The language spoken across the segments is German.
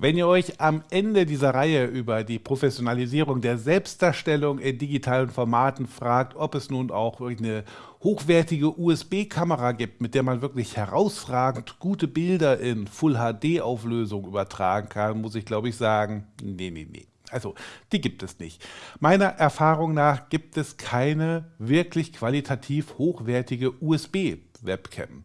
Wenn ihr euch am Ende dieser Reihe über die Professionalisierung der Selbstdarstellung in digitalen Formaten fragt, ob es nun auch eine hochwertige USB-Kamera gibt, mit der man wirklich herausragend gute Bilder in Full-HD-Auflösung übertragen kann, muss ich glaube ich sagen, nee, nee, nee. Also, die gibt es nicht. Meiner Erfahrung nach gibt es keine wirklich qualitativ hochwertige USB-Webcam.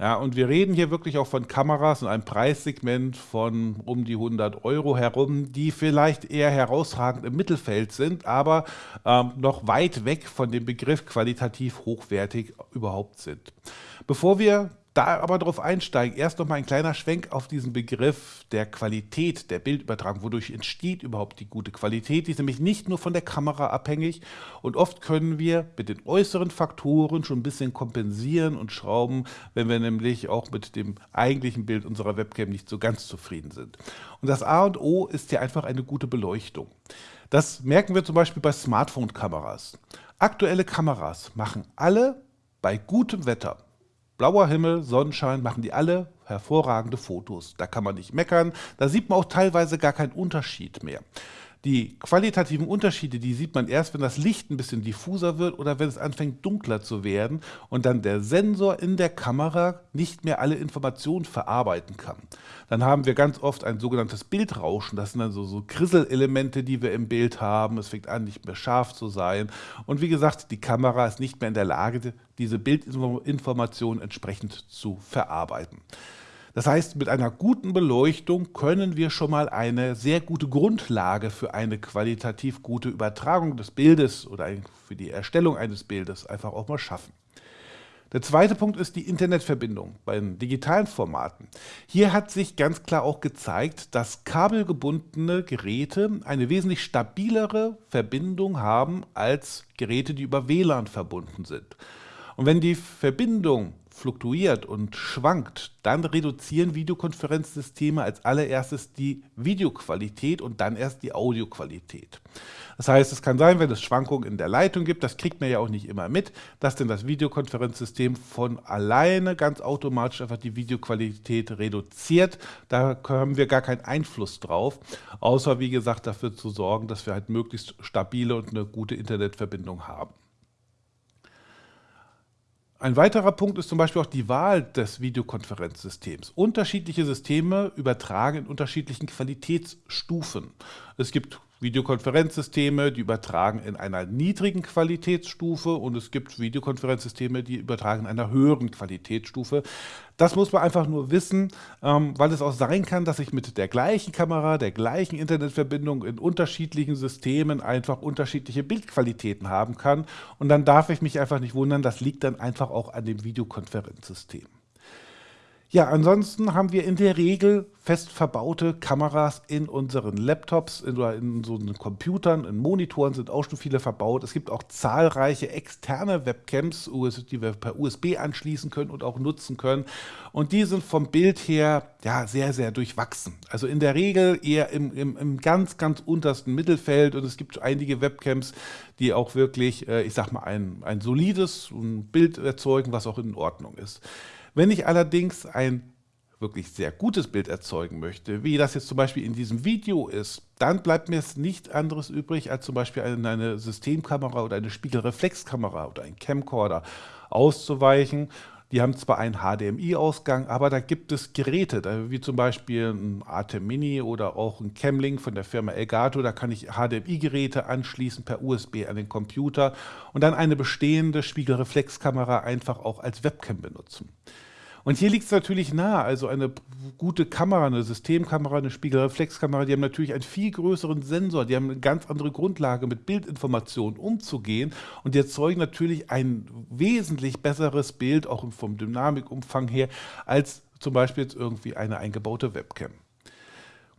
Ja, und wir reden hier wirklich auch von Kameras in einem Preissegment von um die 100 Euro herum, die vielleicht eher herausragend im Mittelfeld sind, aber ähm, noch weit weg von dem Begriff qualitativ hochwertig überhaupt sind. Bevor wir da aber darauf einsteigen, erst noch mal ein kleiner Schwenk auf diesen Begriff der Qualität der Bildübertragung. Wodurch entsteht überhaupt die gute Qualität? Die ist nämlich nicht nur von der Kamera abhängig und oft können wir mit den äußeren Faktoren schon ein bisschen kompensieren und schrauben, wenn wir nämlich auch mit dem eigentlichen Bild unserer Webcam nicht so ganz zufrieden sind. Und das A und O ist ja einfach eine gute Beleuchtung. Das merken wir zum Beispiel bei Smartphone-Kameras. Aktuelle Kameras machen alle bei gutem Wetter blauer Himmel, Sonnenschein, machen die alle hervorragende Fotos. Da kann man nicht meckern, da sieht man auch teilweise gar keinen Unterschied mehr. Die qualitativen Unterschiede, die sieht man erst, wenn das Licht ein bisschen diffuser wird oder wenn es anfängt dunkler zu werden und dann der Sensor in der Kamera nicht mehr alle Informationen verarbeiten kann. Dann haben wir ganz oft ein sogenanntes Bildrauschen. Das sind dann so, so Krisselelemente, die wir im Bild haben. Es fängt an, nicht mehr scharf zu sein. Und wie gesagt, die Kamera ist nicht mehr in der Lage, diese Bildinformationen entsprechend zu verarbeiten. Das heißt, mit einer guten Beleuchtung können wir schon mal eine sehr gute Grundlage für eine qualitativ gute Übertragung des Bildes oder für die Erstellung eines Bildes einfach auch mal schaffen. Der zweite Punkt ist die Internetverbindung bei den digitalen Formaten. Hier hat sich ganz klar auch gezeigt, dass kabelgebundene Geräte eine wesentlich stabilere Verbindung haben als Geräte, die über WLAN verbunden sind. Und wenn die Verbindung fluktuiert und schwankt, dann reduzieren Videokonferenzsysteme als allererstes die Videoqualität und dann erst die Audioqualität. Das heißt, es kann sein, wenn es Schwankungen in der Leitung gibt, das kriegt man ja auch nicht immer mit, dass denn das Videokonferenzsystem von alleine ganz automatisch einfach die Videoqualität reduziert. Da haben wir gar keinen Einfluss drauf, außer wie gesagt dafür zu sorgen, dass wir halt möglichst stabile und eine gute Internetverbindung haben. Ein weiterer Punkt ist zum Beispiel auch die Wahl des Videokonferenzsystems. Unterschiedliche Systeme übertragen in unterschiedlichen Qualitätsstufen. Es gibt Videokonferenzsysteme, die übertragen in einer niedrigen Qualitätsstufe und es gibt Videokonferenzsysteme, die übertragen in einer höheren Qualitätsstufe. Das muss man einfach nur wissen, ähm, weil es auch sein kann, dass ich mit der gleichen Kamera, der gleichen Internetverbindung in unterschiedlichen Systemen einfach unterschiedliche Bildqualitäten haben kann und dann darf ich mich einfach nicht wundern, das liegt dann einfach auch an dem Videokonferenzsystem. Ja, ansonsten haben wir in der Regel fest verbaute Kameras in unseren Laptops in, oder in so Computern, in Monitoren sind auch schon viele verbaut. Es gibt auch zahlreiche externe Webcams, die wir per USB anschließen können und auch nutzen können. Und die sind vom Bild her ja, sehr, sehr durchwachsen. Also in der Regel eher im, im, im ganz, ganz untersten Mittelfeld. Und es gibt einige Webcams, die auch wirklich, äh, ich sag mal, ein, ein solides Bild erzeugen, was auch in Ordnung ist. Wenn ich allerdings ein wirklich sehr gutes Bild erzeugen möchte, wie das jetzt zum Beispiel in diesem Video ist, dann bleibt mir es nicht anderes übrig, als zum Beispiel eine Systemkamera oder eine Spiegelreflexkamera oder ein Camcorder auszuweichen. Die haben zwar einen HDMI-Ausgang, aber da gibt es Geräte, wie zum Beispiel ein ATEM Mini oder auch ein Camlink von der Firma Elgato. Da kann ich HDMI-Geräte anschließen per USB an den Computer und dann eine bestehende Spiegelreflexkamera einfach auch als Webcam benutzen. Und hier liegt es natürlich nahe, also eine gute Kamera, eine Systemkamera, eine Spiegelreflexkamera, die haben natürlich einen viel größeren Sensor, die haben eine ganz andere Grundlage, mit Bildinformationen umzugehen und die erzeugen natürlich ein wesentlich besseres Bild, auch vom Dynamikumfang her, als zum Beispiel jetzt irgendwie eine eingebaute Webcam.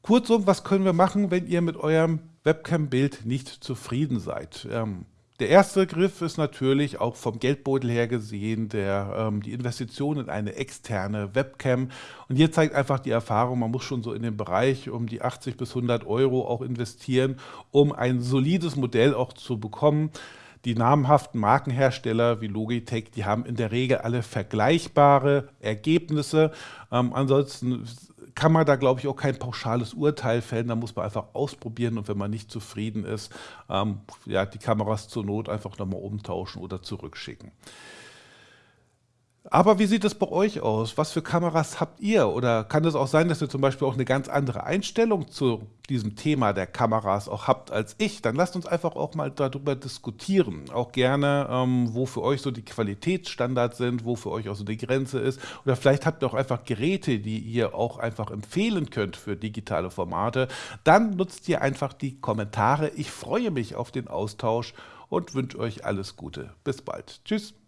Kurzum, was können wir machen, wenn ihr mit eurem Webcam-Bild nicht zufrieden seid? Ähm, der erste Griff ist natürlich auch vom Geldbeutel her gesehen der, ähm, die Investition in eine externe Webcam. Und hier zeigt einfach die Erfahrung, man muss schon so in den Bereich um die 80 bis 100 Euro auch investieren, um ein solides Modell auch zu bekommen. Die namhaften Markenhersteller wie Logitech, die haben in der Regel alle vergleichbare Ergebnisse. Ähm, ansonsten kann man da, glaube ich, auch kein pauschales Urteil fällen. Da muss man einfach ausprobieren und wenn man nicht zufrieden ist, ähm, ja, die Kameras zur Not einfach nochmal umtauschen oder zurückschicken. Aber wie sieht es bei euch aus? Was für Kameras habt ihr? Oder kann es auch sein, dass ihr zum Beispiel auch eine ganz andere Einstellung zu diesem Thema der Kameras auch habt als ich? Dann lasst uns einfach auch mal darüber diskutieren. Auch gerne, ähm, wo für euch so die Qualitätsstandards sind, wo für euch auch so die Grenze ist. Oder vielleicht habt ihr auch einfach Geräte, die ihr auch einfach empfehlen könnt für digitale Formate. Dann nutzt ihr einfach die Kommentare. Ich freue mich auf den Austausch und wünsche euch alles Gute. Bis bald. Tschüss.